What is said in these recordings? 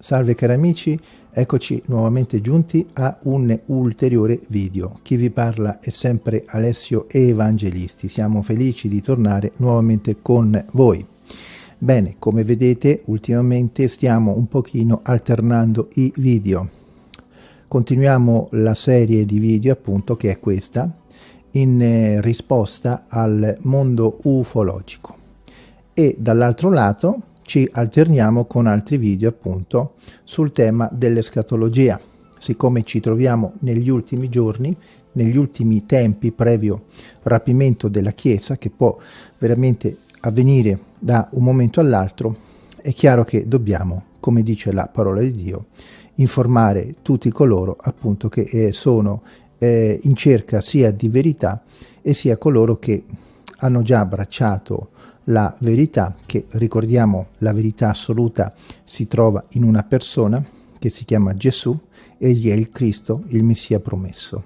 Salve cari amici, eccoci nuovamente giunti a un ulteriore video. Chi vi parla è sempre Alessio Evangelisti. Siamo felici di tornare nuovamente con voi. Bene, come vedete ultimamente stiamo un pochino alternando i video. Continuiamo la serie di video appunto che è questa in eh, risposta al mondo ufologico e dall'altro lato ci alterniamo con altri video appunto sul tema dell'escatologia. Siccome ci troviamo negli ultimi giorni, negli ultimi tempi previo rapimento della Chiesa, che può veramente avvenire da un momento all'altro, è chiaro che dobbiamo, come dice la parola di Dio, informare tutti coloro appunto che eh, sono eh, in cerca sia di verità e sia coloro che hanno già abbracciato la verità, che ricordiamo la verità assoluta si trova in una persona che si chiama Gesù, egli è il Cristo, il Messia promesso.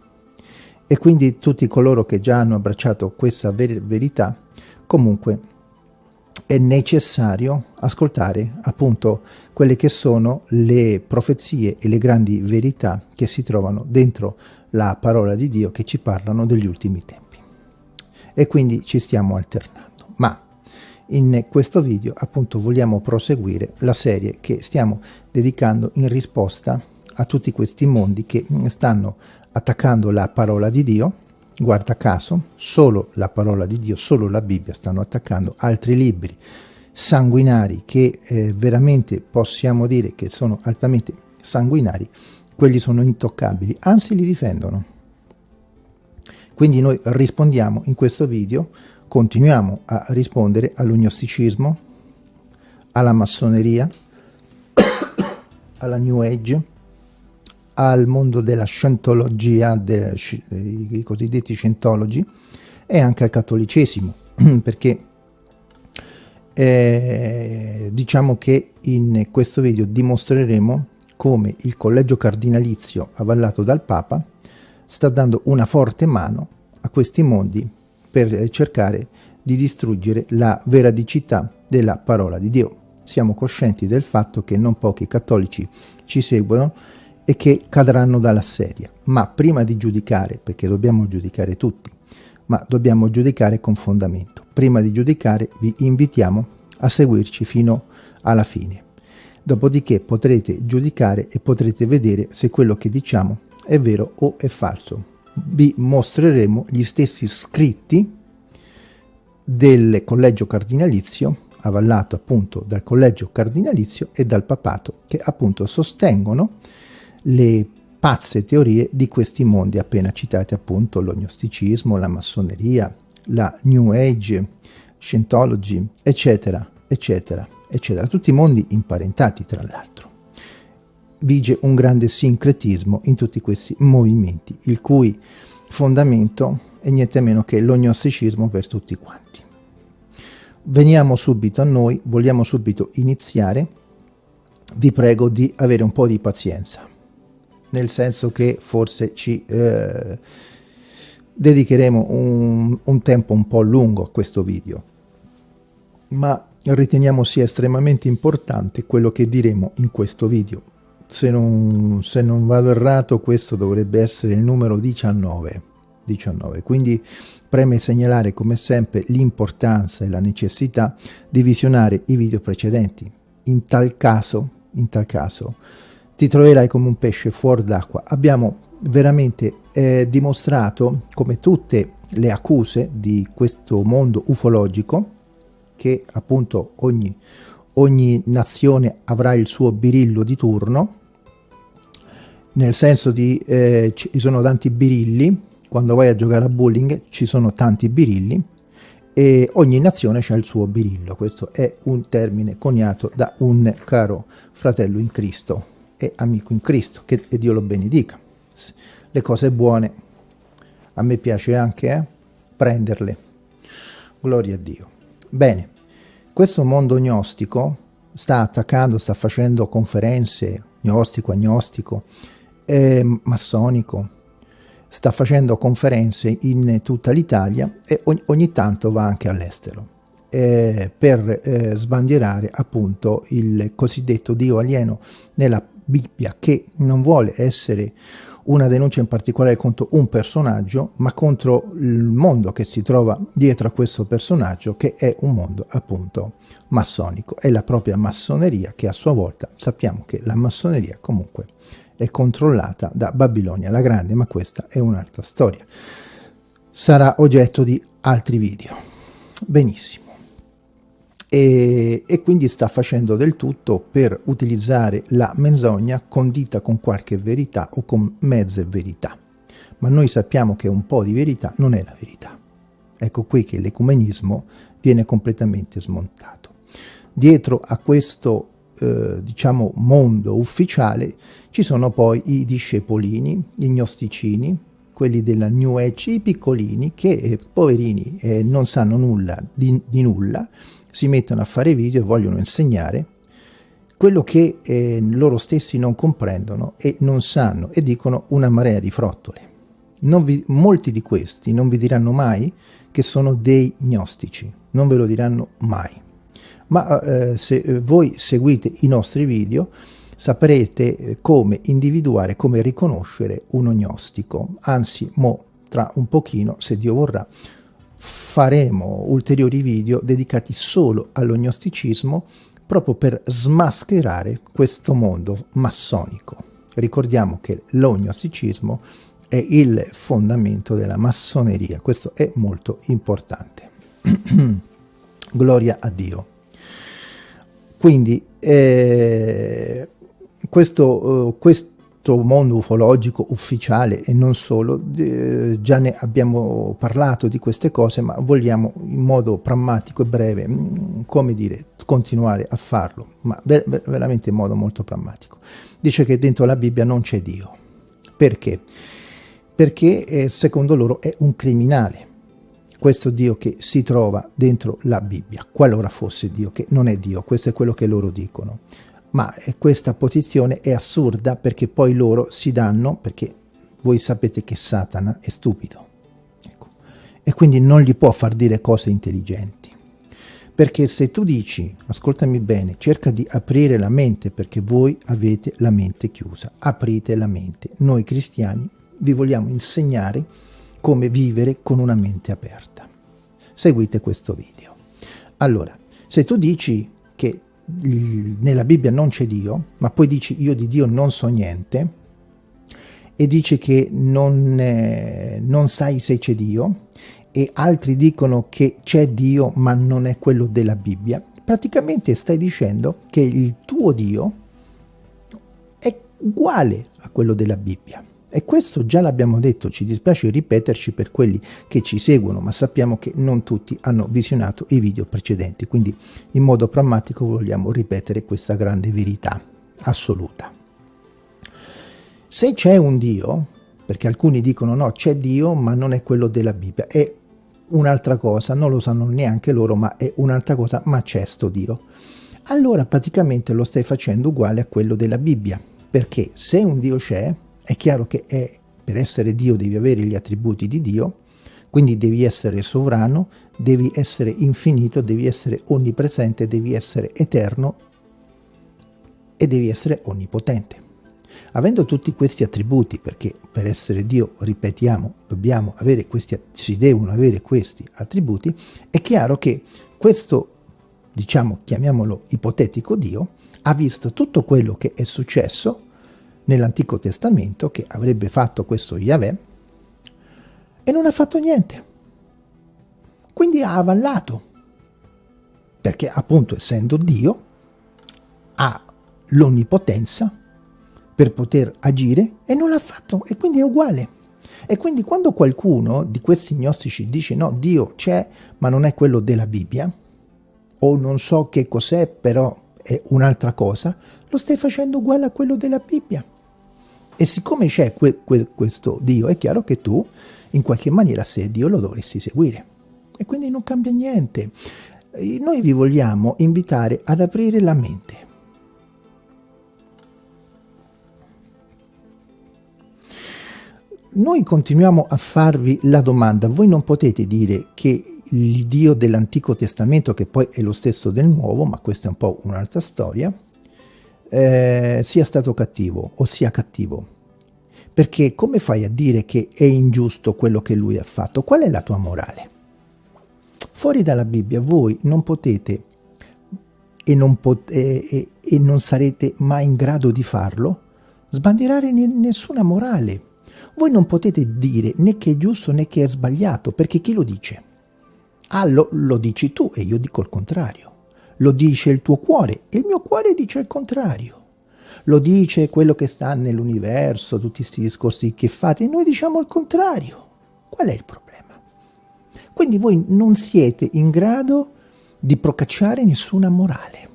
E quindi tutti coloro che già hanno abbracciato questa ver verità, comunque è necessario ascoltare appunto quelle che sono le profezie e le grandi verità che si trovano dentro la parola di Dio che ci parlano degli ultimi tempi. E quindi ci stiamo alternando. Ma in questo video appunto vogliamo proseguire la serie che stiamo dedicando in risposta a tutti questi mondi che stanno attaccando la parola di Dio, guarda caso, solo la parola di Dio, solo la Bibbia stanno attaccando altri libri sanguinari che eh, veramente possiamo dire che sono altamente sanguinari, quelli sono intoccabili, anzi li difendono. Quindi noi rispondiamo in questo video continuiamo a rispondere all'ognosticismo, alla massoneria, alla New Age, al mondo della scientologia, dei cosiddetti scientologi, e anche al cattolicesimo, perché eh, diciamo che in questo video dimostreremo come il collegio cardinalizio avallato dal Papa sta dando una forte mano a questi mondi per cercare di distruggere la veridicità della parola di Dio. Siamo coscienti del fatto che non pochi cattolici ci seguono e che cadranno dalla sedia, ma prima di giudicare, perché dobbiamo giudicare tutti, ma dobbiamo giudicare con fondamento. Prima di giudicare vi invitiamo a seguirci fino alla fine. Dopodiché potrete giudicare e potrete vedere se quello che diciamo è vero o è falso vi mostreremo gli stessi scritti del collegio cardinalizio avallato appunto dal collegio cardinalizio e dal papato che appunto sostengono le pazze teorie di questi mondi appena citati appunto l'ognosticismo, la massoneria, la New Age, Scientology, eccetera, eccetera, eccetera, tutti mondi imparentati tra l'altro vige un grande sincretismo in tutti questi movimenti, il cui fondamento è niente meno che l'ognosticismo per tutti quanti. Veniamo subito a noi, vogliamo subito iniziare, vi prego di avere un po' di pazienza, nel senso che forse ci eh, dedicheremo un, un tempo un po' lungo a questo video, ma riteniamo sia estremamente importante quello che diremo in questo video se non, se non vado errato questo dovrebbe essere il numero 19 19 quindi preme segnalare come sempre l'importanza e la necessità di visionare i video precedenti. In tal caso in tal caso ti troverai come un pesce fuori d'acqua. Abbiamo veramente eh, dimostrato come tutte le accuse di questo mondo ufologico che appunto ogni, ogni nazione avrà il suo birillo di turno nel senso di eh, ci sono tanti birilli, quando vai a giocare a bowling ci sono tanti birilli e ogni nazione ha il suo birillo, questo è un termine coniato da un caro fratello in Cristo e amico in Cristo, che Dio lo benedica. Le cose buone a me piace anche eh, prenderle, gloria a Dio. Bene, questo mondo gnostico sta attaccando, sta facendo conferenze, gnostico, agnostico, è massonico, sta facendo conferenze in tutta l'Italia e ogni, ogni tanto va anche all'estero. eh, per eh, sbandierare appunto il cosiddetto Dio alieno nella Bibbia che non vuole essere una denuncia in particolare contro un personaggio, ma contro il mondo che si trova dietro a questo personaggio, che è un mondo appunto massonico. È la propria massoneria che a sua volta sappiamo che la massoneria comunque è controllata da Babilonia la Grande, ma questa è un'altra storia. Sarà oggetto di altri video. Benissimo e, e, quindi sta facendo del tutto per utilizzare la menzogna condita con qualche verità o con mezze verità. Ma noi sappiamo che un po' di verità non è la verità. Ecco qui che l'ecumenismo viene completamente smontato. Dietro a questo eh, diciamo mondo ufficiale ci sono poi i discepolini, i gnosticini, quelli della New Age, i piccolini che eh, poverini eh, non sanno nulla di, di nulla si mettono a fare video e vogliono insegnare quello che eh, loro stessi non comprendono e non sanno e dicono una marea di frottole. Vi, molti di questi non vi diranno mai che sono dei gnostici, non ve lo diranno mai. Ma eh, se eh, voi seguite i nostri video saprete eh, come individuare, come riconoscere uno gnostico. Anzi, mo tra un pochino, se Dio vorrà, faremo ulteriori video dedicati solo all'ognosticismo proprio per smascherare questo mondo massonico. Ricordiamo che l'ognosticismo è il fondamento della massoneria, questo è molto importante. Gloria a Dio. Quindi eh, questo, uh, questo mondo ufologico ufficiale e non solo, eh, già ne abbiamo parlato di queste cose, ma vogliamo in modo prammatico e breve, mm, come dire, continuare a farlo, ma ver veramente in modo molto prammatico. Dice che dentro la Bibbia non c'è Dio. Perché? Perché eh, secondo loro è un criminale, questo Dio che si trova dentro la Bibbia, qualora fosse Dio, che non è Dio, questo è quello che loro dicono ma questa posizione è assurda perché poi loro si danno, perché voi sapete che Satana è stupido, ecco. e quindi non gli può far dire cose intelligenti. Perché se tu dici, ascoltami bene, cerca di aprire la mente perché voi avete la mente chiusa, aprite la mente. Noi cristiani vi vogliamo insegnare come vivere con una mente aperta. Seguite questo video. Allora, se tu dici che nella Bibbia non c'è Dio, ma poi dici io di Dio non so niente, e dici che non, eh, non sai se c'è Dio, e altri dicono che c'è Dio ma non è quello della Bibbia, praticamente stai dicendo che il tuo Dio è uguale a quello della Bibbia. E questo già l'abbiamo detto, ci dispiace ripeterci per quelli che ci seguono, ma sappiamo che non tutti hanno visionato i video precedenti, quindi in modo prammatico vogliamo ripetere questa grande verità assoluta. Se c'è un Dio, perché alcuni dicono no, c'è Dio, ma non è quello della Bibbia, è un'altra cosa, non lo sanno neanche loro, ma è un'altra cosa, ma c'è sto Dio. Allora praticamente lo stai facendo uguale a quello della Bibbia, perché se un Dio c'è, è chiaro che è, per essere Dio devi avere gli attributi di Dio, quindi devi essere sovrano, devi essere infinito, devi essere onnipresente, devi essere eterno e devi essere onnipotente. Avendo tutti questi attributi, perché per essere Dio, ripetiamo, dobbiamo avere questi, si devono avere questi attributi, è chiaro che questo, diciamo, chiamiamolo ipotetico Dio, ha visto tutto quello che è successo nell'Antico Testamento che avrebbe fatto questo Yahweh e non ha fatto niente. Quindi ha avallato, perché appunto essendo Dio ha l'onnipotenza per poter agire e non l'ha fatto e quindi è uguale. E quindi quando qualcuno di questi gnostici dice no, Dio c'è ma non è quello della Bibbia, o non so che cos'è però è un'altra cosa, lo stai facendo uguale a quello della Bibbia. E siccome c'è que que questo Dio, è chiaro che tu, in qualche maniera, se Dio lo dovresti seguire. E quindi non cambia niente. Noi vi vogliamo invitare ad aprire la mente. Noi continuiamo a farvi la domanda, voi non potete dire che l'Iddio dell'Antico Testamento, che poi è lo stesso del Nuovo, ma questa è un po' un'altra storia, eh, sia stato cattivo o sia cattivo. Perché come fai a dire che è ingiusto quello che lui ha fatto? Qual è la tua morale? Fuori dalla Bibbia voi non potete e non, pot e, e non sarete mai in grado di farlo sbandierare nessuna morale. Voi non potete dire né che è giusto né che è sbagliato, perché chi lo dice? Ah, lo, lo dici tu e io dico il contrario. Lo dice il tuo cuore e il mio cuore dice il contrario. Lo dice quello che sta nell'universo, tutti questi discorsi che fate, e noi diciamo il contrario. Qual è il problema? Quindi voi non siete in grado di procacciare nessuna morale.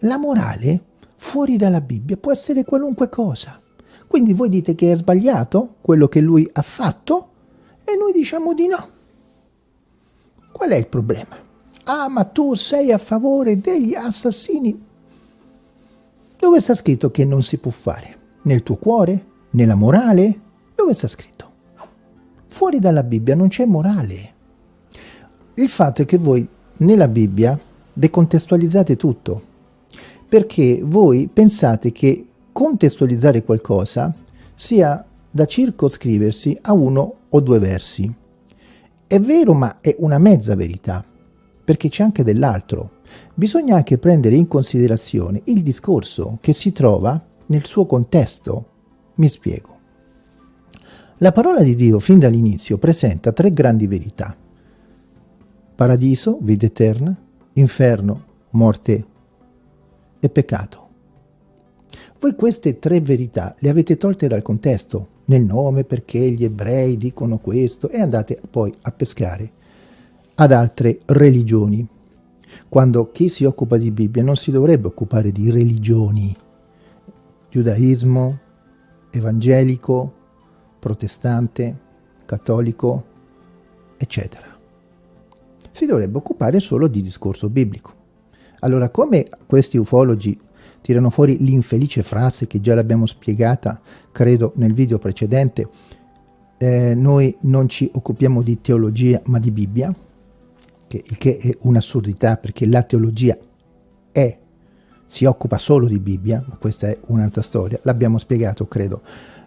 La morale, fuori dalla Bibbia, può essere qualunque cosa. Quindi voi dite che è sbagliato quello che lui ha fatto e noi diciamo di no. Qual è il problema? Ah, ma tu sei a favore degli assassini. Dove sta scritto che non si può fare? Nel tuo cuore? Nella morale? Dove sta scritto? Fuori dalla Bibbia non c'è morale. Il fatto è che voi nella Bibbia decontestualizzate tutto, perché voi pensate che contestualizzare qualcosa sia da circoscriversi a uno o due versi. È vero, ma è una mezza verità, perché c'è anche dell'altro. Bisogna anche prendere in considerazione il discorso che si trova nel suo contesto. Mi spiego. La parola di Dio fin dall'inizio presenta tre grandi verità. Paradiso, vita eterna, inferno, morte e peccato. Voi queste tre verità le avete tolte dal contesto, nel nome perché gli ebrei dicono questo e andate poi a pescare ad altre religioni. Quando chi si occupa di Bibbia non si dovrebbe occupare di religioni, giudaismo, evangelico, protestante, cattolico, eccetera. Si dovrebbe occupare solo di discorso biblico. Allora, come questi ufologi tirano fuori l'infelice frase che già l'abbiamo spiegata, credo, nel video precedente, eh, noi non ci occupiamo di teologia ma di Bibbia, che, il che è un'assurdità perché la teologia è, si occupa solo di Bibbia, ma questa è un'altra storia, l'abbiamo spiegato, credo,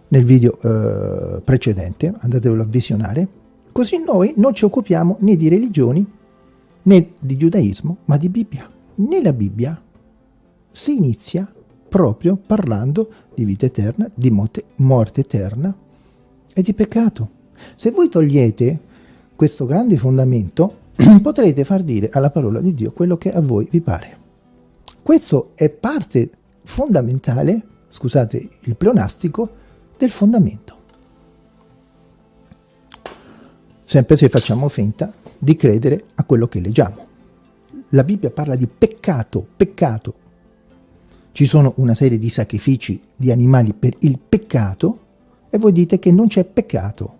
nel video eh, precedente, andatevelo a visionare, così noi non ci occupiamo né di religioni né di giudaismo, ma di Bibbia. Nella Bibbia si inizia proprio parlando di vita eterna, di morte, morte eterna e di peccato. Se voi togliete questo grande fondamento, potrete far dire alla parola di Dio quello che a voi vi pare. Questo è parte fondamentale, scusate il pleonastico, del fondamento. Sempre se facciamo finta di credere a quello che leggiamo. La Bibbia parla di peccato, peccato, ci sono una serie di sacrifici di animali per il peccato e voi dite che non c'è peccato.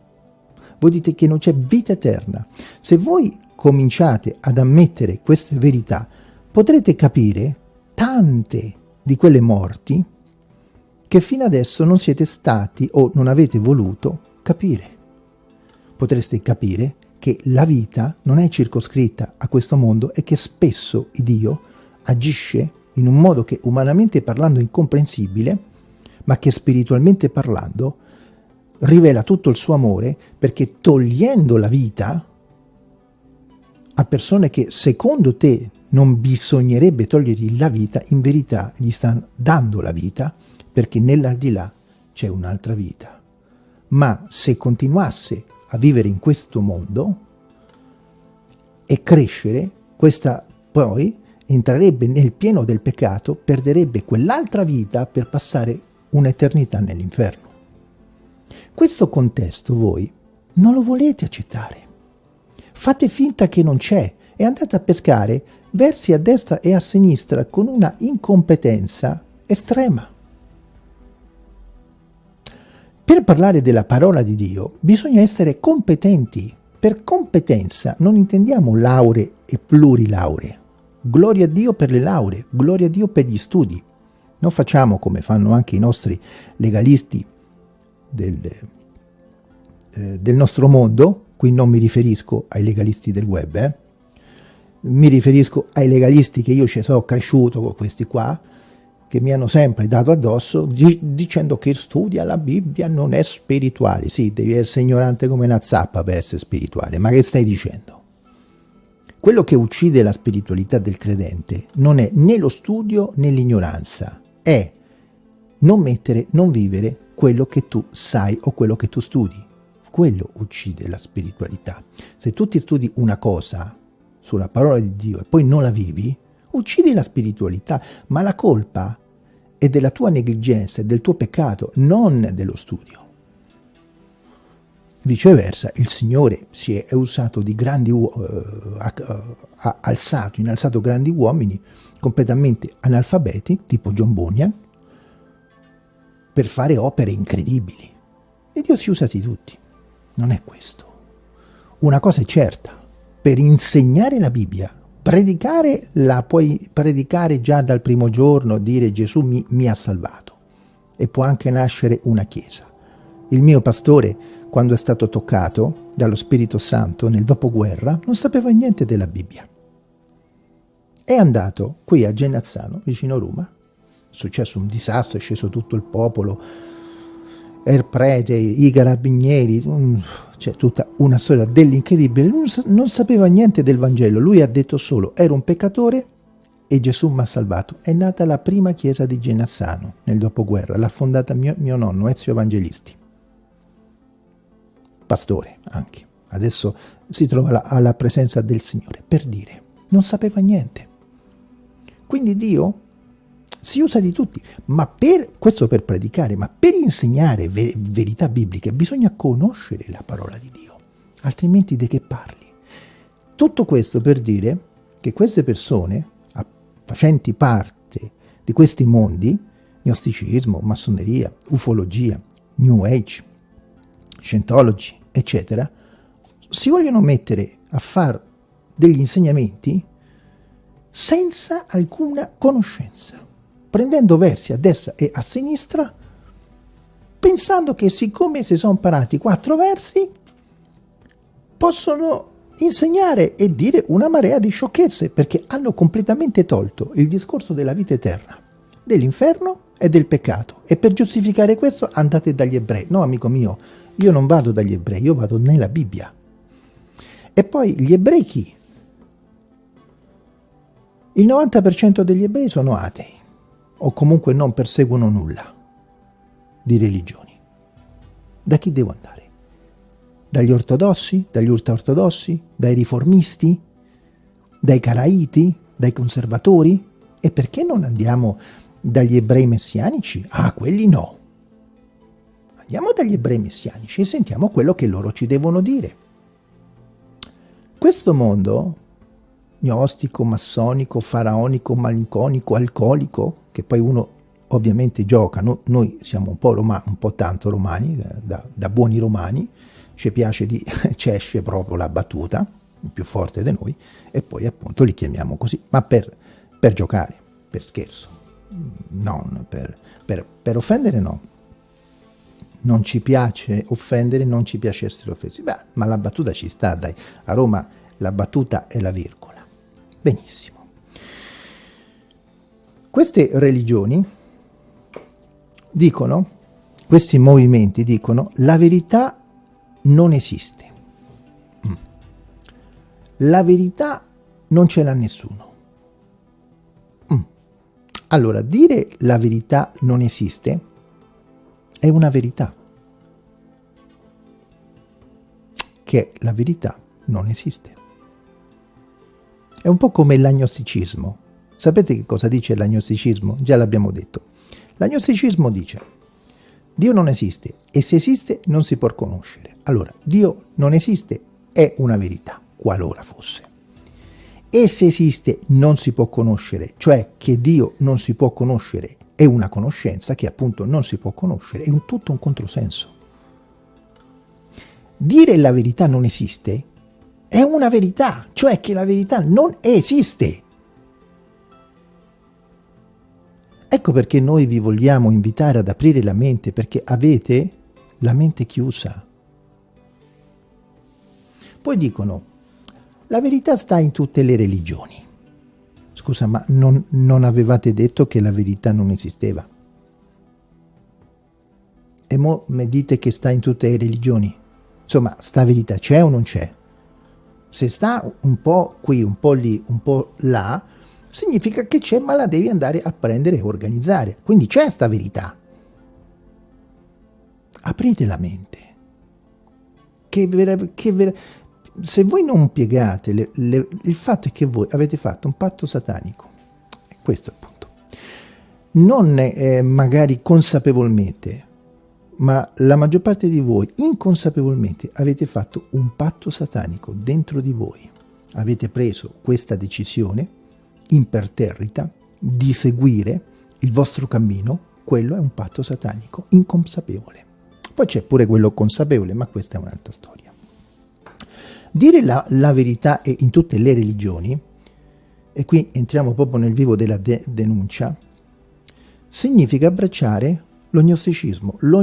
Voi dite che non c'è vita eterna. Se voi cominciate ad ammettere queste verità, potrete capire tante di quelle morti che fino adesso non siete stati o non avete voluto capire. Potreste capire che la vita non è circoscritta a questo mondo e che spesso Dio agisce in un modo che umanamente parlando è incomprensibile, ma che spiritualmente parlando rivela tutto il suo amore perché togliendo la vita a persone che secondo te non bisognerebbe togliergli la vita, in verità gli stanno dando la vita perché nell'aldilà c'è un'altra vita. Ma se continuasse a vivere in questo mondo e crescere, questa poi entrerebbe nel pieno del peccato, perderebbe quell'altra vita per passare un'eternità nell'inferno. Questo contesto voi non lo volete accettare. Fate finta che non c'è e andate a pescare versi a destra e a sinistra con una incompetenza estrema. Per parlare della parola di Dio bisogna essere competenti. Per competenza non intendiamo lauree e plurilauree gloria a Dio per le lauree, gloria a Dio per gli studi. Non facciamo come fanno anche i nostri legalisti del, eh, del nostro mondo, qui non mi riferisco ai legalisti del web, eh? mi riferisco ai legalisti che io ci sono cresciuto con questi qua, che mi hanno sempre dato addosso dicendo che studia la Bibbia non è spirituale. Sì, devi essere ignorante come una zappa per essere spirituale, ma che stai dicendo? Quello che uccide la spiritualità del credente non è né lo studio né l'ignoranza, è non mettere, non vivere quello che tu sai o quello che tu studi. Quello uccide la spiritualità. Se tu ti studi una cosa sulla parola di Dio e poi non la vivi, uccidi la spiritualità, ma la colpa è della tua negligenza, del tuo peccato, non dello studio. Viceversa, il Signore si è usato di grandi, uh, ha alzato, innalzato grandi uomini completamente analfabeti, tipo John Bunyan, per fare opere incredibili. E Dio si usa di tutti. Non è questo. Una cosa è certa, per insegnare la Bibbia Predicare la puoi predicare già dal primo giorno, dire Gesù mi, mi ha salvato. E può anche nascere una chiesa. Il mio pastore, quando è stato toccato dallo Spirito Santo nel dopoguerra, non sapeva niente della Bibbia. È andato qui a Genazzano, vicino Roma, è successo un disastro, è sceso tutto il popolo, il prete, i carabinieri, c'è tutta una storia dell'incredibile, non, non sapeva niente del Vangelo, lui ha detto solo ero un peccatore e Gesù mi ha salvato. È nata la prima chiesa di Genassano nel dopoguerra, l'ha fondata mio, mio nonno Ezio Evangelisti, pastore anche. Adesso si trova alla, alla presenza del Signore, per dire, non sapeva niente. Quindi Dio si usa di tutti, ma per, questo per predicare, ma per insegnare ve verità bibliche bisogna conoscere la parola di Dio, altrimenti di che parli? Tutto questo per dire che queste persone, facenti parte di questi mondi, gnosticismo, massoneria, ufologia, New Age, Scientology, eccetera, si vogliono mettere a fare degli insegnamenti senza alcuna conoscenza prendendo versi a destra e a sinistra, pensando che siccome si sono imparati quattro versi, possono insegnare e dire una marea di sciocchezze, perché hanno completamente tolto il discorso della vita eterna, dell'inferno e del peccato. E per giustificare questo andate dagli ebrei. No, amico mio, io non vado dagli ebrei, io vado nella Bibbia. E poi gli ebrei chi? Il 90% degli ebrei sono atei o comunque non perseguono nulla di religioni. Da chi devo andare? Dagli ortodossi? Dagli ultraortodossi? Dai riformisti? Dai caraiti? Dai conservatori? E perché non andiamo dagli ebrei messianici? Ah, quelli no. Andiamo dagli ebrei messianici e sentiamo quello che loro ci devono dire. Questo mondo gnostico, massonico, faraonico, malinconico, alcolico, che poi uno ovviamente gioca, no? noi siamo un po', romani, un po' tanto romani, da, da buoni romani, ci piace di, ci esce proprio la battuta, più forte di noi, e poi appunto li chiamiamo così, ma per, per giocare, per scherzo, non per, per, per offendere no non ci piace offendere, non ci piace essere offesi. Beh, ma la battuta ci sta, dai. A Roma la battuta è la virgola. Benissimo. Queste religioni dicono, questi movimenti dicono, la verità non esiste. Mm. La verità non ce l'ha nessuno. Mm. Allora, dire la verità non esiste è una verità. Che la verità non esiste. È un po' come l'agnosticismo. Sapete che cosa dice l'agnosticismo? Già l'abbiamo detto. L'agnosticismo dice Dio non esiste e se esiste non si può conoscere. Allora, Dio non esiste è una verità, qualora fosse. E se esiste non si può conoscere, cioè che Dio non si può conoscere è una conoscenza che appunto non si può conoscere, è un tutto un controsenso. Dire la verità non esiste è una verità, cioè che la verità non esiste. Ecco perché noi vi vogliamo invitare ad aprire la mente, perché avete la mente chiusa. Poi dicono, la verità sta in tutte le religioni. Scusa, ma non, non avevate detto che la verità non esisteva? E mo mi dite che sta in tutte le religioni? Insomma, sta verità c'è o non c'è? Se sta un po' qui, un po' lì, un po' là, significa che c'è, ma la devi andare a prendere e organizzare. Quindi c'è sta verità. Aprite la mente. Che, vera, che vera, se voi non piegate, le, le, il fatto è che voi avete fatto un patto satanico. Questo è il punto. Non eh, magari consapevolmente, ma la maggior parte di voi inconsapevolmente avete fatto un patto satanico dentro di voi. Avete preso questa decisione imperterrita di seguire il vostro cammino, quello è un patto satanico inconsapevole. Poi c'è pure quello consapevole, ma questa è un'altra storia. Dire la, la, verità in tutte le religioni, e qui entriamo proprio nel vivo della de denuncia, significa abbracciare lo gnosticismo. Lo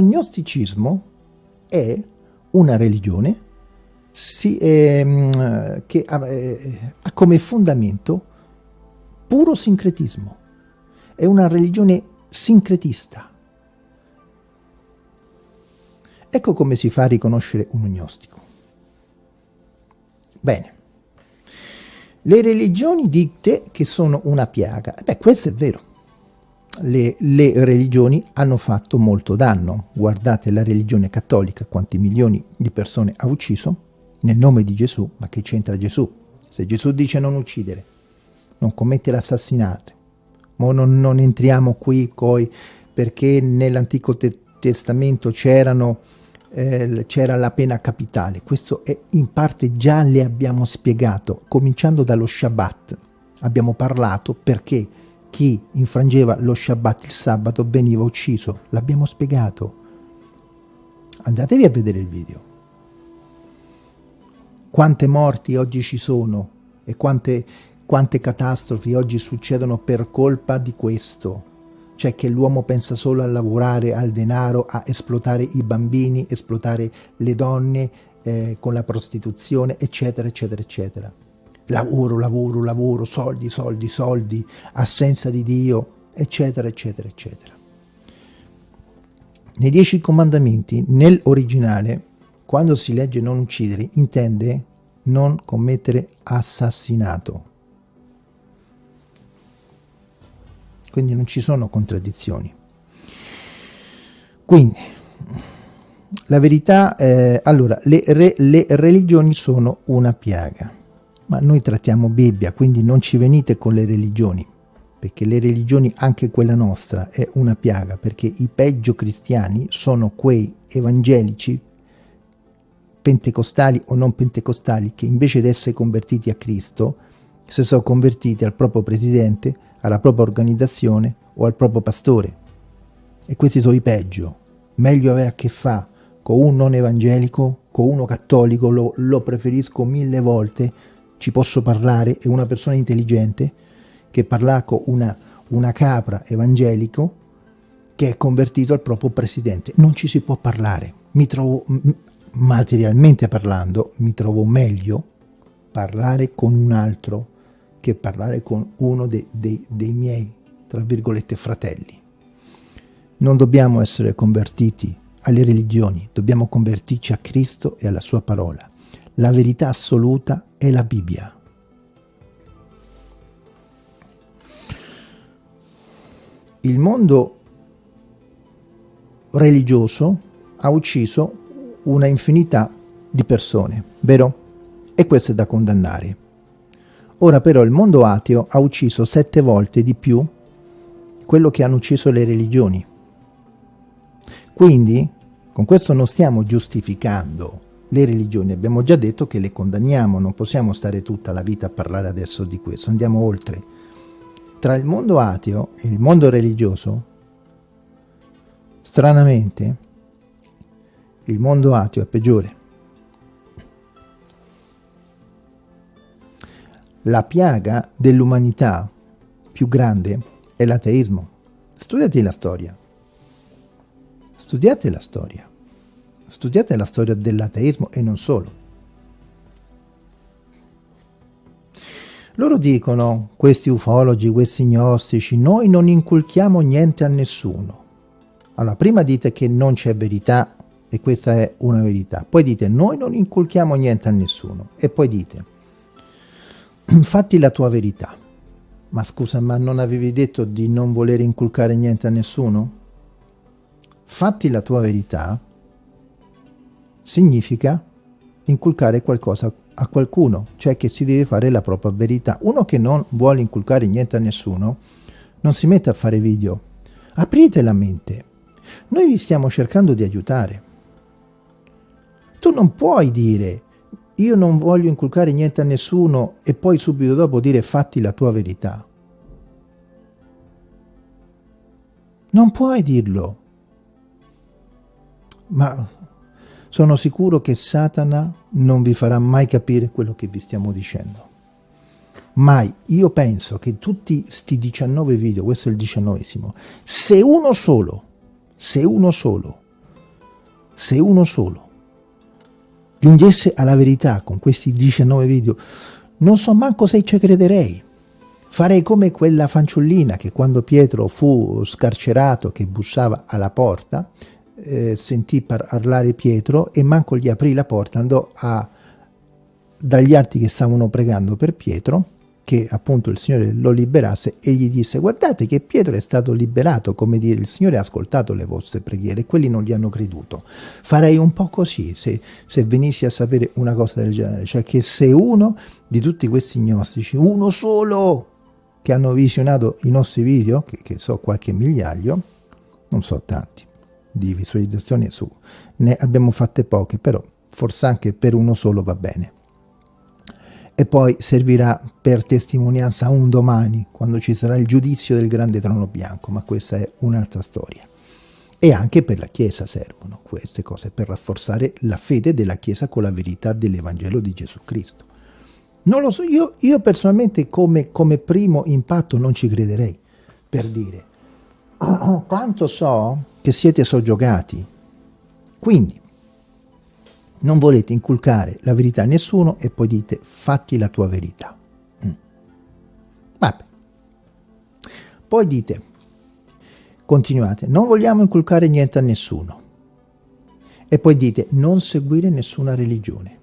è una religione si, eh, che ha, eh, ha come fondamento puro sincretismo. È una religione sincretista. Ecco come si fa a riconoscere un gnostico. Bene. Le religioni dite che sono una piaga. Beh, questo è vero. Le, le, religioni hanno fatto molto danno. Guardate la religione cattolica, quanti milioni di persone ha ucciso nel nome di Gesù. Ma che c'entra Gesù? Se Gesù dice non uccidere, non commettere assassinate. Ma non, non, entriamo qui poi perché nell'Antico te Testamento c'erano eh, c'era la pena capitale. Questo è, in parte già le abbiamo spiegato, cominciando dallo Shabbat. Abbiamo parlato perché chi infrangeva lo Shabbat il sabato veniva ucciso. L'abbiamo spiegato. Andatevi a vedere il video. Quante morti oggi ci sono e quante quante catastrofi oggi succedono per colpa di questo, cioè che l'uomo pensa solo a lavorare, al denaro, a esplotare i bambini, esplotare le donne eh, con la prostituzione, eccetera, eccetera, eccetera. Lavoro, lavoro, lavoro, soldi, soldi, soldi, assenza di Dio, eccetera, eccetera, eccetera. Nei Dieci Comandamenti, nell'originale, quando si legge non uccidere, intende non commettere assassinato. Quindi non ci sono contraddizioni. Quindi, la verità, eh, allora, le, re, le religioni sono una piaga, ma noi trattiamo Bibbia, quindi non ci venite con le religioni, perché le religioni, anche quella nostra, è una piaga, perché i peggio cristiani sono quei evangelici, pentecostali o non pentecostali, che invece di essere convertiti a Cristo, si sono convertiti al proprio presidente, alla propria organizzazione o al proprio pastore. E questi sono i peggio. Meglio avere a che fare con un non evangelico, con uno cattolico, lo, lo preferisco mille volte, ci posso parlare, è una persona intelligente, che parlare con una, una capra evangelico che è convertito al proprio presidente. Non ci si può parlare. Mi trovo, materialmente parlando, mi trovo meglio parlare con un altro che parlare con uno dei, dei, dei miei, tra virgolette, fratelli. Non dobbiamo essere convertiti alle religioni, dobbiamo convertirci a Cristo e alla sua parola. La verità assoluta è la Bibbia. Il mondo religioso ha ucciso una infinità di persone, vero? E questo è da condannare. Ora però il mondo ateo ha ucciso sette volte di più quello che hanno ucciso le religioni. Quindi, con questo non stiamo giustificando le religioni, abbiamo già detto che le condanniamo, non possiamo stare tutta la vita a parlare adesso di questo, andiamo oltre. Tra il mondo ateo e il mondo religioso, stranamente, il mondo ateo è peggiore. La piaga dell'umanità più grande è l'ateismo. Studiate la storia. Studiate la storia. Studiate la storia dell'ateismo e non solo. Loro dicono, questi ufologi, questi gnostici, noi non inculchiamo niente a nessuno. Allora, prima dite che non c'è verità e questa è una verità. Poi dite, noi non inculchiamo niente a nessuno. E poi dite, fatti la tua verità. Ma scusa, ma non avevi detto di non voler inculcare niente a nessuno? Fatti la tua verità significa inculcare qualcosa a qualcuno, cioè che si deve fare la propria verità. Uno che non vuole inculcare niente a nessuno non si mette a fare video. Aprite la mente. Noi vi stiamo cercando di aiutare. Tu non puoi dire io non voglio inculcare niente a nessuno e poi subito dopo dire fatti la tua verità. Non puoi dirlo. Ma sono sicuro che Satana non vi farà mai capire quello che vi stiamo dicendo. Mai. Io penso che tutti sti 19 video, questo è il diciannovesimo, se uno solo, se uno solo, se uno solo giungesse alla verità con questi 19 video, non so manco se ci crederei. Farei come quella fanciullina che quando Pietro fu scarcerato, che bussava alla porta, eh, sentì parlare Pietro e manco gli aprì la porta, andò a, dagli altri che stavano pregando per Pietro che appunto il Signore lo liberasse e gli disse guardate che Pietro è stato liberato, come dire il Signore ha ascoltato le vostre preghiere e quelli non gli hanno creduto. Farei un po' così se, se venissi a sapere una cosa del genere, cioè che se uno di tutti questi gnostici, uno solo che hanno visionato i nostri video, che, che so qualche migliaio, non so tanti, di visualizzazioni su, ne abbiamo fatte poche, però forse anche per uno solo va bene e poi servirà per testimonianza un domani, quando ci sarà il giudizio del grande trono bianco, ma questa è un'altra storia. E anche per la Chiesa servono queste cose, per rafforzare la fede della Chiesa con la verità dell'Evangelo di Gesù Cristo. Non lo so, io, io personalmente come, come primo impatto non ci crederei, per dire, quanto so che siete soggiogati. Quindi, non volete inculcare la verità a nessuno e poi dite fatti la tua verità. Mm. Vabbè. Poi dite, continuate, non vogliamo inculcare niente a nessuno. E poi dite, non seguire nessuna religione.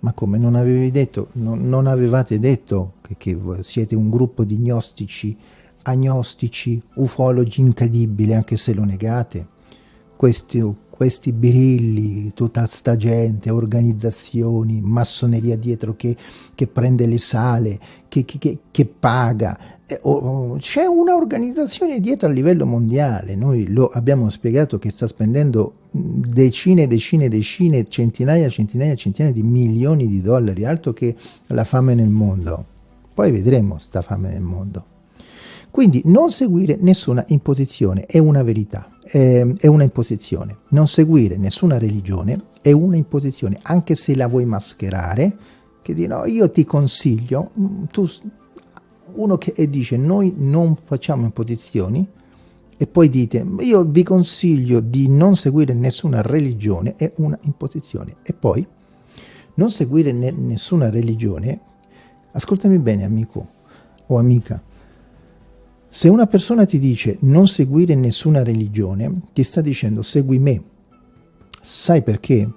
Ma come non avevi detto, non, non avevate detto che, che siete un gruppo di gnostici, agnostici, ufologi incredibili, anche se lo negate? Questo questi birilli, tutta sta gente, organizzazioni, massoneria dietro che, che prende le sale, che, che, che paga. Eh, c'è un'organizzazione dietro a livello mondiale, noi lo abbiamo spiegato che sta spendendo decine, decine, decine, centinaia, centinaia, centinaia di milioni di dollari, altro che la fame nel mondo. Poi vedremo sta fame nel mondo. Quindi non seguire nessuna imposizione è una verità, è una imposizione. Non seguire nessuna religione è una imposizione, anche se la vuoi mascherare, che di no, io ti consiglio, mm, tu, uno che dice noi non facciamo imposizioni, e poi dite io vi consiglio di non seguire nessuna religione, è una imposizione. E poi non seguire ne nessuna religione, ascoltami bene amico o amica, se una persona ti dice non seguire nessuna religione, ti sta dicendo segui me. Sai perché?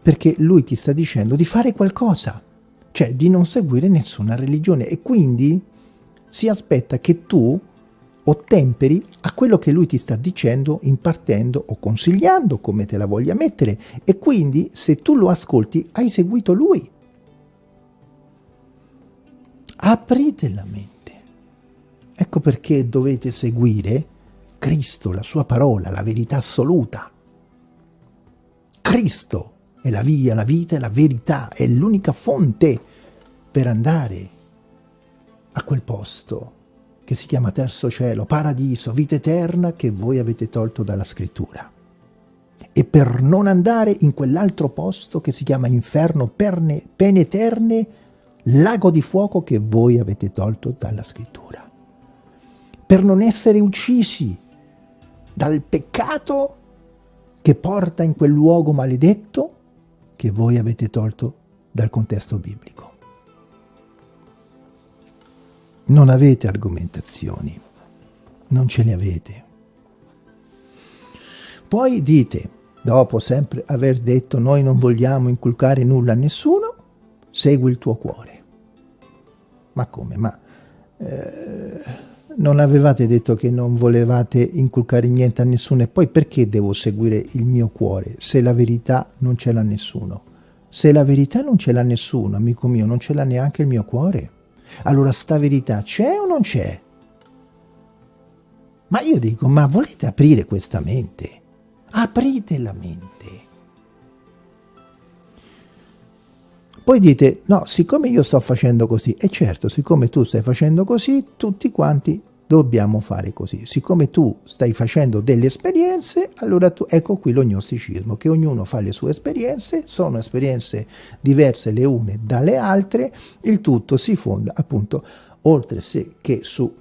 Perché lui ti sta dicendo di fare qualcosa, cioè di non seguire nessuna religione e quindi si aspetta che tu ottemperi a quello che lui ti sta dicendo, impartendo o consigliando, come te la voglia mettere, e quindi se tu lo ascolti hai seguito lui. Aprite la mente. Ecco perché dovete seguire Cristo, la sua parola, la verità assoluta. Cristo è la via, la vita e la verità, è l'unica fonte per andare a quel posto che si chiama terzo cielo, paradiso, vita eterna che voi avete tolto dalla scrittura. E per non andare in quell'altro posto che si chiama inferno, perne, pene eterne, lago di fuoco che voi avete tolto dalla scrittura per non essere uccisi dal peccato che porta in quel luogo maledetto che voi avete tolto dal contesto biblico. Non avete argomentazioni, non ce le avete. Poi dite, dopo sempre aver detto noi non vogliamo inculcare nulla a nessuno, segui il tuo cuore. Ma come? Ma eh, non avevate detto che non volevate inculcare niente a nessuno e poi perché devo seguire il mio cuore se la verità non ce l'ha nessuno? Se la verità non ce l'ha nessuno, amico mio, non ce l'ha neanche il mio cuore. Allora sta verità c'è o non c'è? Ma io dico, ma volete aprire questa mente? Aprite la mente. Poi dite, no, siccome io sto facendo così, e certo, siccome tu stai facendo così, tutti quanti dobbiamo fare così. Siccome tu stai facendo delle esperienze, allora tu, ecco qui lo gnosticismo, che ognuno fa le sue esperienze, sono esperienze diverse le une dalle altre, il tutto si fonda appunto, oltre che su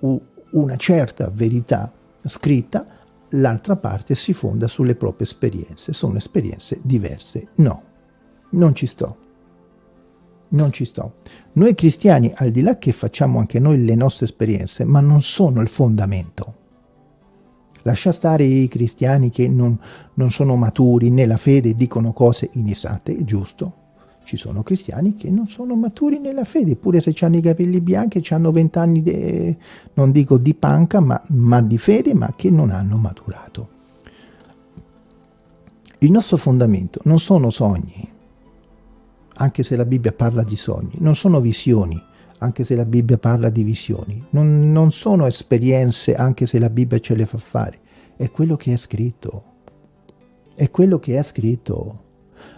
una certa verità scritta, l'altra parte si fonda sulle proprie esperienze, sono esperienze diverse. No, non ci sto non ci sto. Noi cristiani, al di là che facciamo anche noi le nostre esperienze, ma non sono il fondamento. Lascia stare i cristiani che non, non sono maturi nella fede e dicono cose inesatte, è giusto. Ci sono cristiani che non sono maturi nella fede, pure se hanno i capelli bianchi, hanno vent'anni, non dico di panca, ma, ma di fede, ma che non hanno maturato. Il nostro fondamento non sono sogni, anche se la Bibbia parla di sogni, non sono visioni, anche se la Bibbia parla di visioni, non, non sono esperienze, anche se la Bibbia ce le fa fare, è quello che è scritto, è quello che è scritto.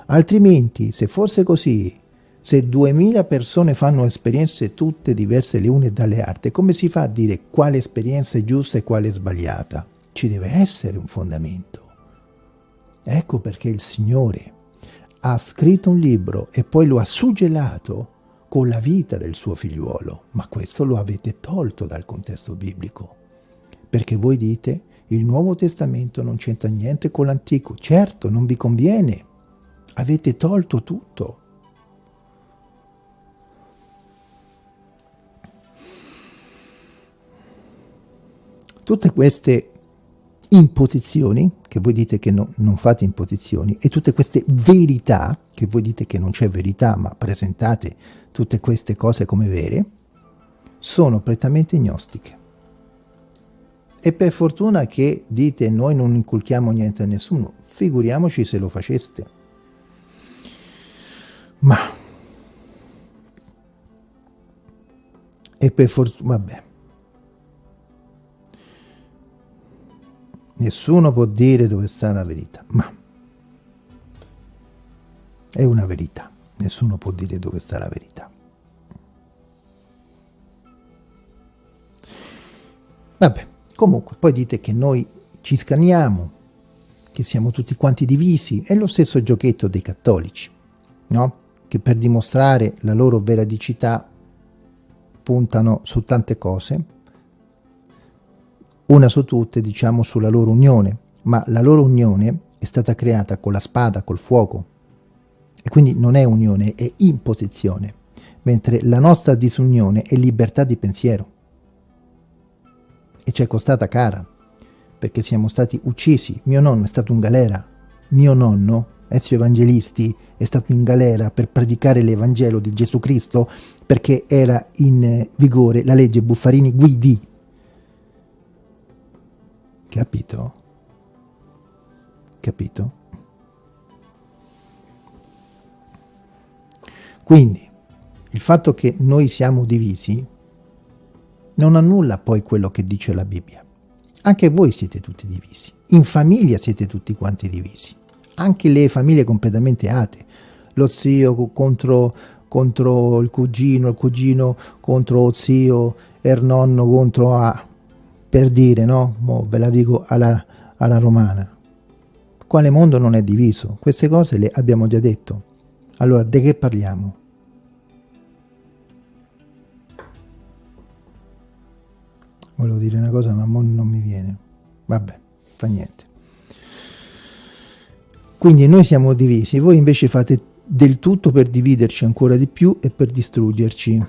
Altrimenti, se fosse così, se duemila persone fanno esperienze tutte diverse le une dalle altre, come si fa a dire quale esperienza è giusta e quale è sbagliata? Ci deve essere un fondamento. Ecco perché il Signore ha scritto un libro e poi lo ha suggellato con la vita del suo figliuolo, ma questo lo avete tolto dal contesto biblico, perché voi dite il Nuovo Testamento non c'entra niente con l'Antico, certo non vi conviene, avete tolto tutto. Tutte queste imposizioni, che voi dite che no, non fate imposizioni, e tutte queste verità, che voi dite che non c'è verità, ma presentate tutte queste cose come vere, sono prettamente gnostiche. E per fortuna che dite noi non inculchiamo niente a nessuno, figuriamoci se lo faceste. Ma... E per fortuna... vabbè. Nessuno può dire dove sta la verità, ma è una verità. Nessuno può dire dove sta la verità. Vabbè, comunque, poi dite che noi ci scanniamo, che siamo tutti quanti divisi, è lo stesso giochetto dei cattolici, no? Che per dimostrare la loro veridicità puntano su tante cose, una su tutte diciamo sulla loro unione, ma la loro unione è stata creata con la spada, col fuoco, e quindi non è unione, è imposizione, mentre la nostra disunione è libertà di pensiero. E ci è costata cara, perché siamo stati uccisi. Mio nonno è stato in galera. Mio nonno, Ezio Evangelisti, è stato in galera per predicare l'Evangelo di Gesù Cristo perché era in vigore la legge Buffarini Guidi, Capito? Capito? Quindi, il fatto che noi siamo divisi non annulla poi quello che dice la Bibbia. Anche voi siete tutti divisi. In famiglia siete tutti quanti divisi. Anche le famiglie completamente ate. Lo zio contro, contro il cugino, il cugino contro lo zio, il nonno contro A per dire, no? Mo ve la dico alla, alla romana. Quale mondo non è diviso? Queste cose le abbiamo già detto. Allora, di che parliamo? Volevo dire una cosa, ma non mi viene. Vabbè, fa niente. Quindi noi siamo divisi, voi invece fate del tutto per dividerci ancora di più e per distruggerci.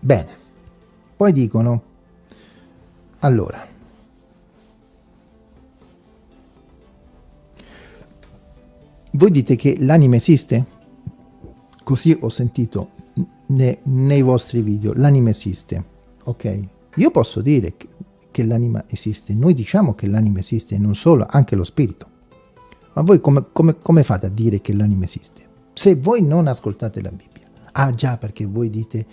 Bene, poi dicono, allora, voi dite che l'anima esiste? Così ho sentito ne, nei vostri video, l'anima esiste, ok? Io posso dire che, l'anima esiste, noi diciamo che l'anima esiste, non solo, anche lo spirito. Ma voi come, come, come fate a dire che l'anima esiste? Se voi non ascoltate la Bibbia. Ah già, perché voi dite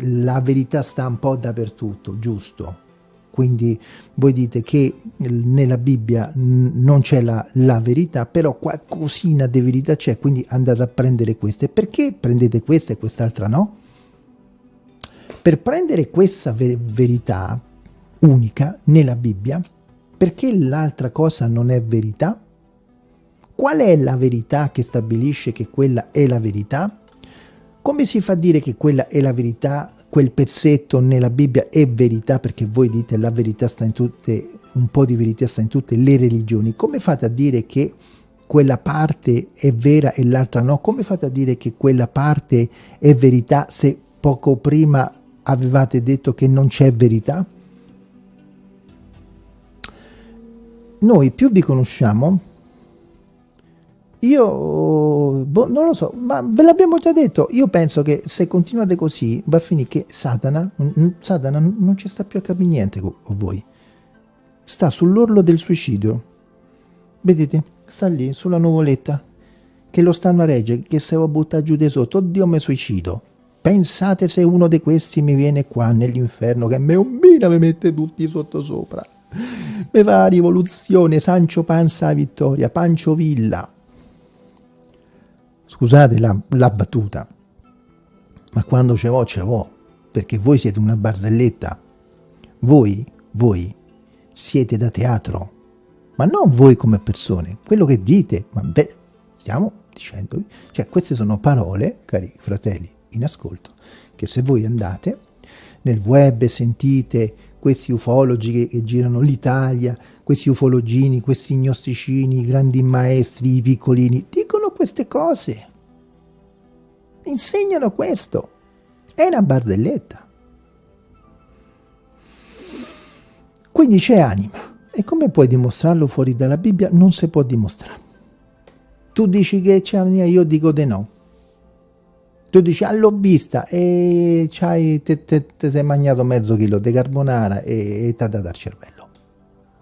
la verità sta un po' dappertutto, giusto? Quindi voi dite che nella Bibbia non c'è la, la, verità, però qualcosina di verità c'è, quindi andate a prendere queste. Perché prendete questa e quest'altra no? Per prendere questa ver verità unica nella Bibbia, perché l'altra cosa non è verità? Qual è la verità che stabilisce che quella è la verità? Come si fa a dire che quella è la verità, quel pezzetto nella Bibbia è verità, perché voi dite la verità sta in tutte, un po' di verità sta in tutte le religioni, come fate a dire che quella parte è vera e l'altra no? Come fate a dire che quella parte è verità se poco prima avevate detto che non c'è verità? Noi più vi conosciamo, io boh, non lo so, ma ve l'abbiamo già detto. Io penso che se continuate così va a finire che Satana, Satana non ci sta più a capire niente con voi. Sta sull'orlo del suicidio. Vedete? Sta lì sulla nuvoletta che lo stanno a reggere, che se lo butta giù di sotto, oddio mi suicido. Pensate se uno di questi mi viene qua nell'inferno che me un bina mi mette tutti sotto sopra. Mi fa rivoluzione, Sancio Panza Vittoria, Pancio Villa scusate la, la battuta, ma quando ce l'ho, ce l'ho, perché voi siete una barzelletta. Voi, voi siete da teatro, ma non voi come persone, quello che dite, ma beh, stiamo dicendo, cioè queste sono parole, cari fratelli, in ascolto, che se voi andate nel web e sentite questi ufologi che, che girano l'Italia, questi ufologini, questi gnosticini, i grandi maestri, i piccolini, dicono queste cose. Insegnano questo. È una barzelletta. Quindi c'è anima. E come puoi dimostrarlo fuori dalla Bibbia? Non si può dimostrare. Tu dici che c'è anima, io dico di no. Tu dici, ah, l'ho vista e te sei mangiato mezzo chilo di carbonara e ti ha dato al cervello.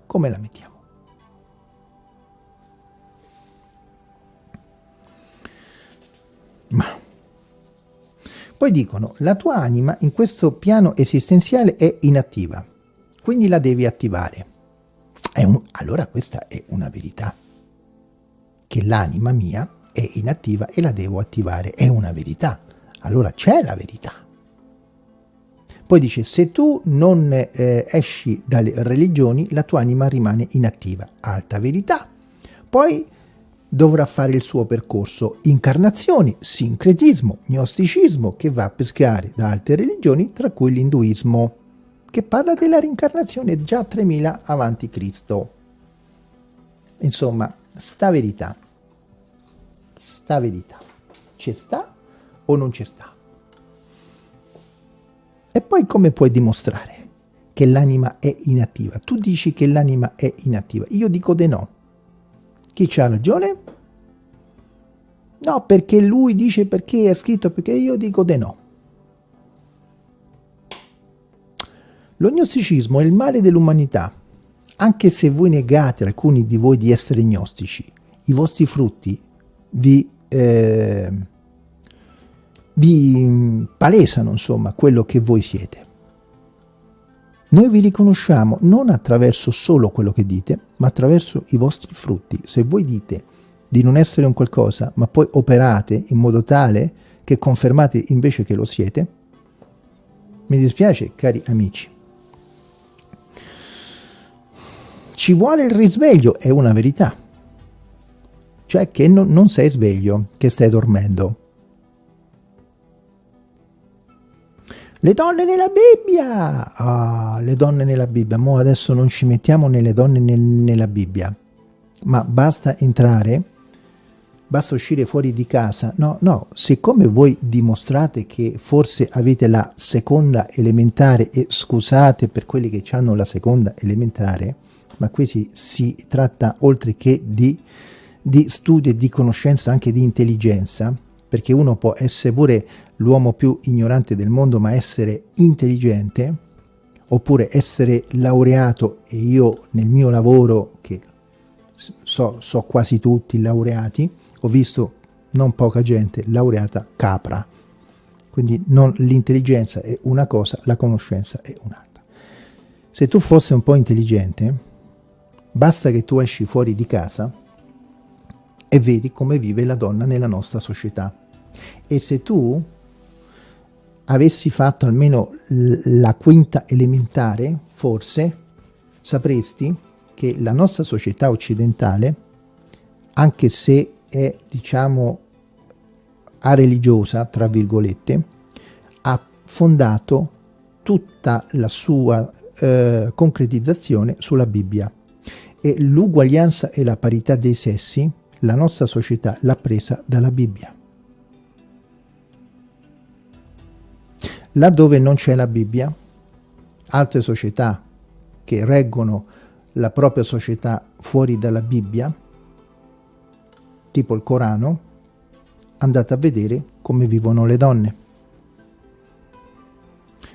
Come la mettiamo? Ma poi dicono, la tua anima in questo piano esistenziale è inattiva, quindi la devi attivare. Un, allora questa è una verità, che l'anima mia è inattiva e la devo attivare, è una verità. Allora c'è la verità. Poi dice, se tu non eh, esci dalle religioni, la tua anima rimane inattiva. Alta verità. Poi dovrà fare il suo percorso incarnazioni, sincretismo, gnosticismo, che va a pescare da altre religioni, tra cui l'induismo, che parla della reincarnazione già 3000 avanti Cristo. Insomma, sta verità sta verità ci sta o non ci sta? E poi come puoi dimostrare che l'anima è inattiva? Tu dici che l'anima è inattiva, io dico di no. Chi c'ha ragione? No, perché lui dice perché è scritto, perché io dico di no. Lo gnosticismo è il male dell'umanità. Anche se voi negate alcuni di voi di essere gnostici, i vostri frutti vi, eh, vi palesano insomma quello che voi siete. Noi vi riconosciamo non attraverso solo quello che dite, ma attraverso i vostri frutti. Se voi dite di non essere un qualcosa, ma poi operate in modo tale che confermate invece che lo siete, mi dispiace, cari amici. Ci vuole il risveglio, è una verità cioè che non, non sei sveglio, che stai dormendo. Le donne nella Bibbia! Ah, le donne nella Bibbia. Mo adesso non ci mettiamo nelle donne nel, nella Bibbia, ma basta entrare basta uscire fuori di casa. No, no, siccome voi dimostrate che forse avete la seconda elementare, e scusate per quelli che hanno la seconda elementare, ma qui si, si tratta oltre che di, di studio e di conoscenza anche di intelligenza, perché uno può essere pure l'uomo più ignorante del mondo, ma essere intelligente, oppure essere laureato, e io nel mio lavoro, che so, so quasi tutti laureati, ho visto non poca gente laureata capra. Quindi l'intelligenza è una cosa, la conoscenza è un'altra. Se tu fossi un po' intelligente, basta che tu esci fuori di casa e vedi come vive la donna nella nostra società. E se tu avessi fatto almeno la quinta elementare, forse sapresti che la nostra società occidentale, anche se è, diciamo, a religiosa, tra virgolette, ha fondato tutta la sua eh, concretizzazione sulla Bibbia e l'uguaglianza e la parità dei sessi la nostra società l'ha presa dalla Bibbia. Laddove non c'è la Bibbia, altre società che reggono la propria società fuori dalla Bibbia tipo il Corano, andate a vedere come vivono le donne.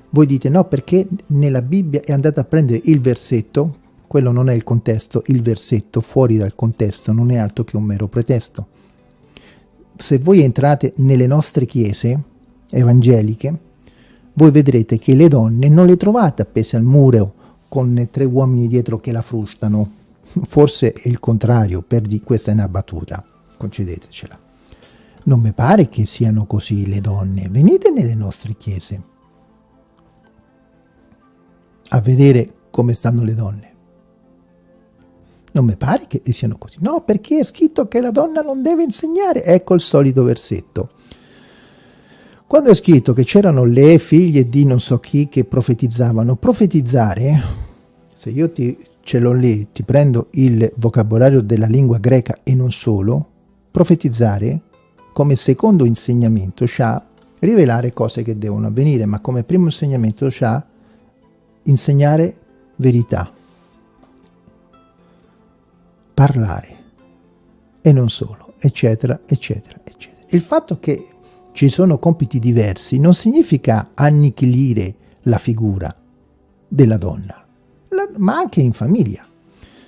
Voi dite no perché nella Bibbia è andata a prendere il versetto, quello non è il contesto, il versetto fuori dal contesto non è altro che un mero pretesto. Se voi entrate nelle nostre chiese evangeliche, voi vedrete che le donne non le trovate appese al muro con tre uomini dietro che la frustano. Forse è il contrario, per di questa è una battuta concedetecela. Non mi pare che siano così le donne. Venite nelle nostre chiese a vedere come stanno le donne. Non mi pare che siano così. No, perché è scritto che la donna non deve insegnare. Ecco il solito versetto. Quando è scritto che c'erano le figlie di non so chi che profetizzavano, profetizzare, se io ti, ce l'ho lì, ti prendo il vocabolario della lingua greca e non solo, Profetizzare come secondo insegnamento c'ha rivelare cose che devono avvenire, ma come primo insegnamento c'ha insegnare verità, parlare e non solo, eccetera, eccetera, eccetera. Il fatto che ci sono compiti diversi non significa annichilire la figura della donna, la, ma anche in famiglia.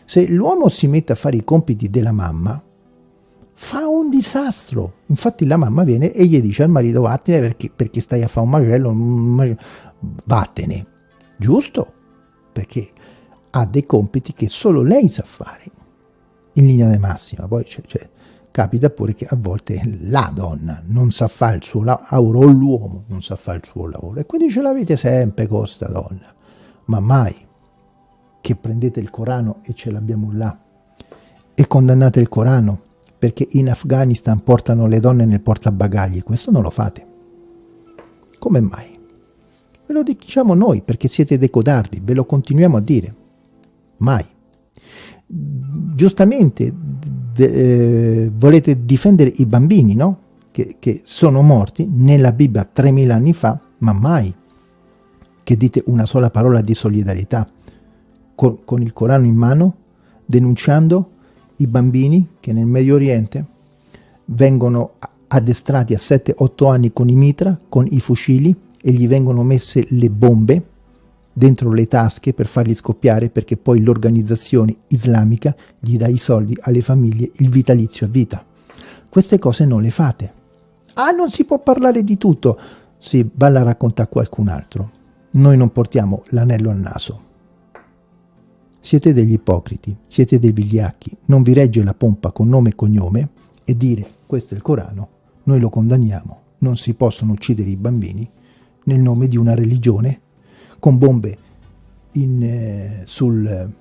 Se l'uomo si mette a fare i compiti della mamma, fa un disastro. Infatti la mamma viene e gli dice al marito vattene perché, perché stai a fare un macello, vattene. Giusto? Perché ha dei compiti che solo lei sa fare, in linea di massima. Poi cioè, capita pure che a volte la donna non sa fare il suo lavoro, o l'uomo non sa fare il suo lavoro. E quindi ce l'avete sempre con questa donna. Ma mai che prendete il Corano e ce l'abbiamo là e condannate il Corano perché in Afghanistan portano le donne nel portabagagli, questo non lo fate. Come mai? Ve lo diciamo noi perché siete dei codardi, ve lo continuiamo a dire. Mai. Giustamente eh, volete difendere i bambini, no? Che, che sono morti nella Bibbia 3000 anni fa, ma mai che dite una sola parola di solidarietà con, con il Corano in mano, denunciando i bambini che nel Medio Oriente vengono addestrati a 7-8 anni con i mitra, con i fucili e gli vengono messe le bombe dentro le tasche per farli scoppiare perché poi l'organizzazione islamica gli dà i soldi alle famiglie, il vitalizio a vita. Queste cose non le fate. Ah, non si può parlare di tutto. Sì, va a raccontare a qualcun altro. Noi non portiamo l'anello al naso. Siete degli ipocriti, siete dei vigliacchi, non vi regge la pompa con nome e cognome e dire questo è il Corano, noi lo condanniamo, non si possono uccidere i bambini nel nome di una religione con bombe in, eh, sul,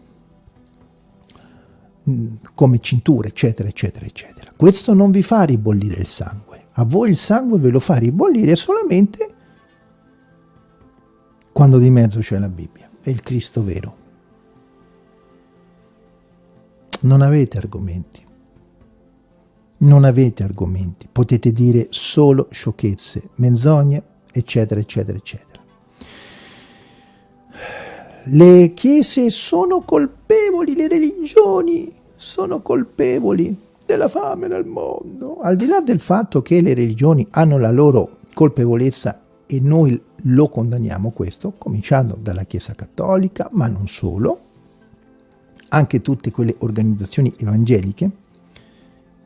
mm, come cinture, eccetera, eccetera, eccetera. Questo non vi fa ribollire il sangue, a voi il sangue ve lo fa ribollire solamente quando di mezzo c'è la Bibbia, è il Cristo vero. non avete argomenti. Non avete argomenti, potete dire solo sciocchezze, menzogne, eccetera, eccetera, eccetera. Le chiese sono colpevoli, le religioni sono colpevoli della fame nel mondo. Al di là del fatto che le religioni hanno la loro colpevolezza e noi lo condanniamo questo, cominciando dalla Chiesa Cattolica, ma non solo, anche tutte quelle organizzazioni evangeliche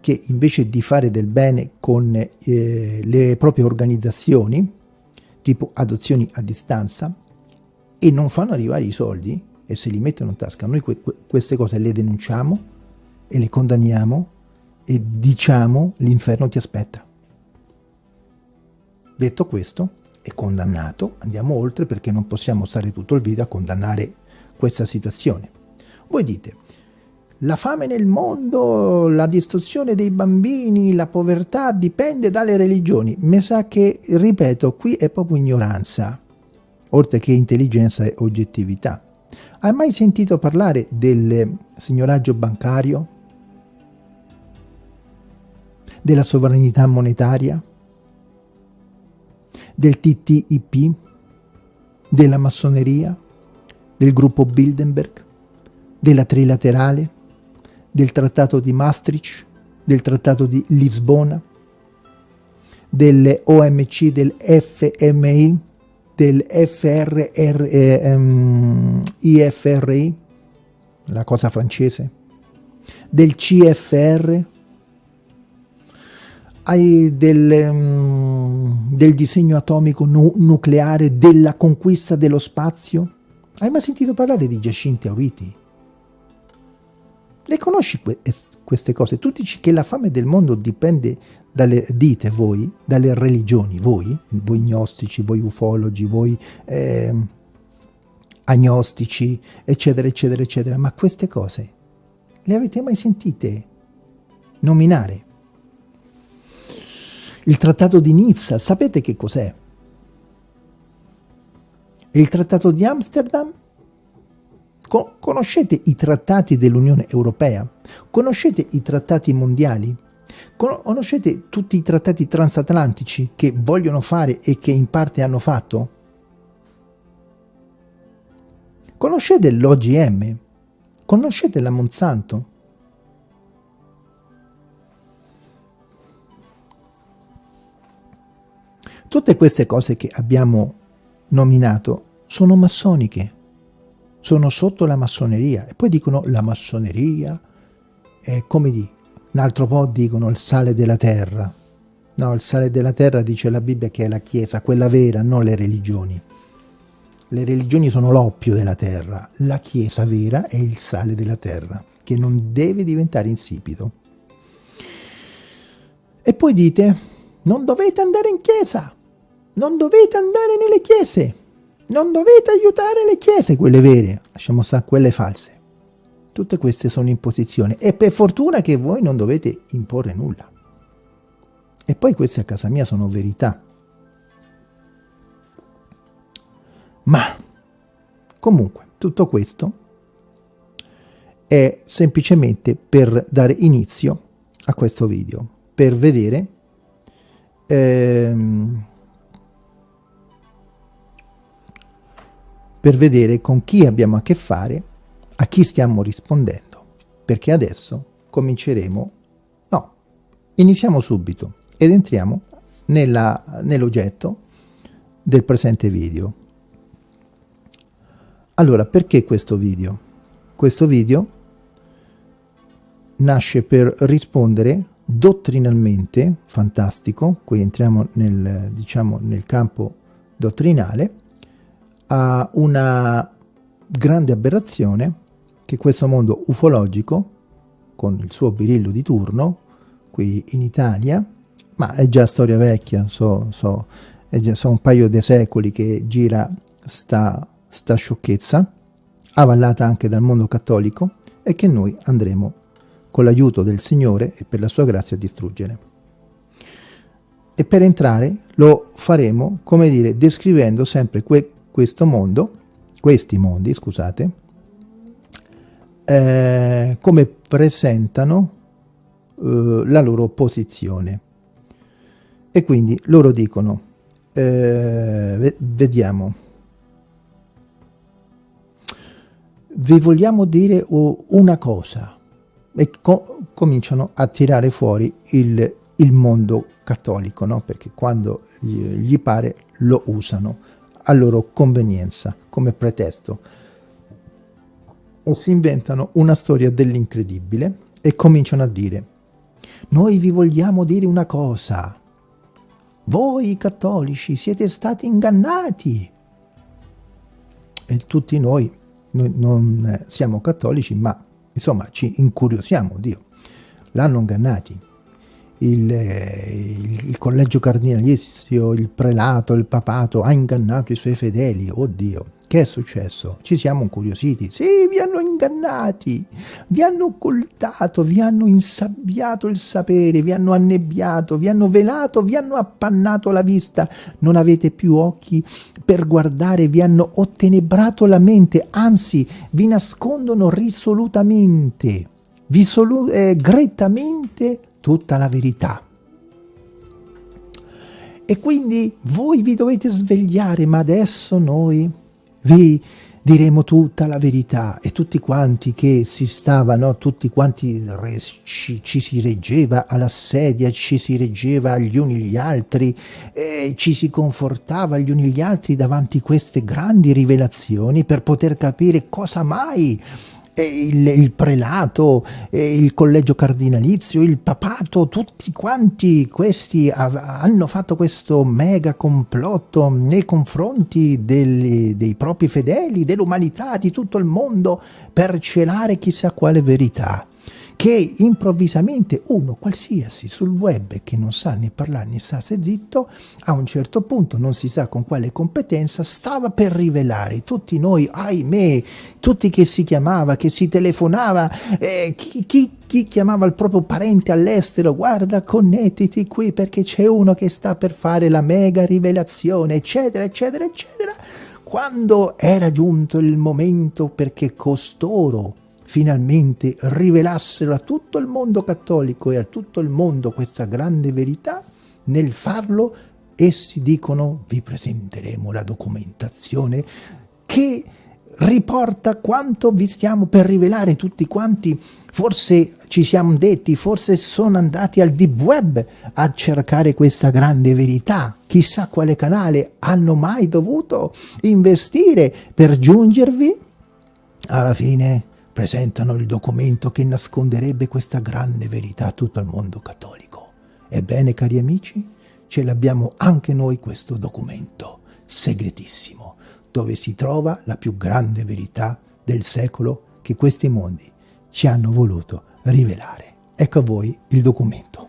che invece di fare del bene con eh, le proprie organizzazioni, tipo adozioni a distanza, e non fanno arrivare i soldi e se li mettono in tasca, noi que queste cose le denunciamo e le condanniamo e diciamo l'inferno ti aspetta. Detto questo, è condannato, andiamo oltre perché non possiamo stare tutto il video a condannare questa situazione. Voi dite, la fame nel mondo, la distruzione dei bambini, la povertà dipende dalle religioni. Mi sa che, ripeto, qui è proprio ignoranza, oltre che intelligenza e oggettività. Hai mai sentito parlare del signoraggio bancario? Della sovranità monetaria? Del TTIP? Della massoneria? Del gruppo Bilderberg? Della trilaterale? del Trattato di Maastricht, del Trattato di Lisbona, delle OMC, del FMI, del FRR, eh, um, IFRI, la cosa francese, del CFR, del, um, del, disegno atomico nu nucleare, della conquista dello spazio. Hai mai sentito parlare di Giacinti Auriti? Le conosci que queste cose? Tu dici che la fame del mondo dipende dalle, dite voi, dalle religioni, voi, voi gnostici, voi ufologi, voi eh, agnostici, eccetera, eccetera, eccetera. Ma queste cose le avete mai sentite nominare? Il trattato di Nizza, sapete che cos'è? Il trattato di Amsterdam? Conoscete i trattati dell'Unione Europea? Conoscete i trattati mondiali? Conoscete tutti i trattati transatlantici che vogliono fare e che in parte hanno fatto? Conoscete l'OGM? Conoscete la Monsanto? Tutte queste cose che abbiamo nominato sono massoniche sono sotto la massoneria. E poi dicono la massoneria è come di un altro po' dicono il sale della terra no il sale della terra dice la Bibbia che è la chiesa quella vera non le religioni. Le religioni sono l'oppio della terra. La chiesa vera è il sale della terra che non deve diventare insipido. E poi dite non dovete andare in chiesa. Non dovete andare nelle chiese non dovete aiutare le chiese, quelle vere, lasciamo stare quelle false. Tutte queste sono imposizioni e per fortuna che voi non dovete imporre nulla. E poi queste a casa mia sono verità. Ma comunque tutto questo è semplicemente per dare inizio a questo video, per vedere ehm, per vedere con chi abbiamo a che fare, a chi stiamo rispondendo, perché adesso cominceremo, no, iniziamo subito ed entriamo nell'oggetto del presente video. Allora, perché questo video? Questo video nasce per rispondere dottrinalmente, fantastico, qui entriamo nel, diciamo, nel campo dottrinale, a una grande aberrazione che questo mondo ufologico, con il suo birillo di turno, qui in Italia, ma è già storia vecchia, so, so, è già, so un paio di secoli che gira sta, sta sciocchezza, avallata anche dal mondo cattolico, e che noi andremo con l'aiuto del Signore e per la sua grazia a distruggere. E per entrare lo faremo, come dire, descrivendo sempre que questo mondo, questi mondi, scusate, eh, come presentano eh, la loro posizione. E quindi loro dicono, eh, vediamo, vi vogliamo dire una cosa e co cominciano a tirare fuori il, il mondo cattolico, no? perché quando gli, gli pare lo usano a loro convenienza come pretesto. O si inventano una storia dell'incredibile e cominciano a dire noi vi vogliamo dire una cosa. Voi cattolici siete stati ingannati. E tutti noi, noi non siamo cattolici ma insomma ci incuriosiamo Dio. L'hanno ingannati il, il, il, collegio cardinalizio, il prelato, il papato ha ingannato i suoi fedeli. Oddio, che è successo? Ci siamo incuriositi. Sì, vi hanno ingannati, vi hanno occultato, vi hanno insabbiato il sapere, vi hanno annebbiato, vi hanno velato, vi hanno appannato la vista. Non avete più occhi per guardare, vi hanno ottenebrato la mente, anzi, vi nascondono risolutamente, vi eh, grettamente tutta la verità. E quindi voi vi dovete svegliare, ma adesso noi vi diremo tutta la verità e tutti quanti che si stavano, tutti quanti ci, ci si reggeva alla sedia, ci si reggeva agli uni gli altri, e ci si confortava gli uni gli altri davanti a queste grandi rivelazioni per poter capire cosa mai il, il prelato, il collegio cardinalizio, il papato, tutti quanti questi hanno fatto questo mega complotto nei confronti dei, dei propri fedeli, dell'umanità, di tutto il mondo, per celare chissà quale verità che improvvisamente uno qualsiasi sul web che non sa né parlare né sa se zitto, a un certo punto, non si sa con quale competenza, stava per rivelare. Tutti noi, ahimè, tutti che si chiamava, che si telefonava, eh, chi, chi, chi chiamava il proprio parente all'estero, guarda connettiti qui perché c'è uno che sta per fare la mega rivelazione, eccetera, eccetera, eccetera, quando era giunto il momento perché costoro finalmente rivelassero a tutto il mondo cattolico e a tutto il mondo questa grande verità, nel farlo essi dicono vi presenteremo la documentazione che riporta quanto vi stiamo per rivelare tutti quanti, forse ci siamo detti, forse sono andati al deep web a cercare questa grande verità, chissà quale canale hanno mai dovuto investire per giungervi, alla fine presentano il documento che nasconderebbe questa grande verità a tutto il mondo cattolico. Ebbene, cari amici, ce l'abbiamo anche noi questo documento, segretissimo, dove si trova la più grande verità del secolo che questi mondi ci hanno voluto rivelare. Ecco a voi il documento.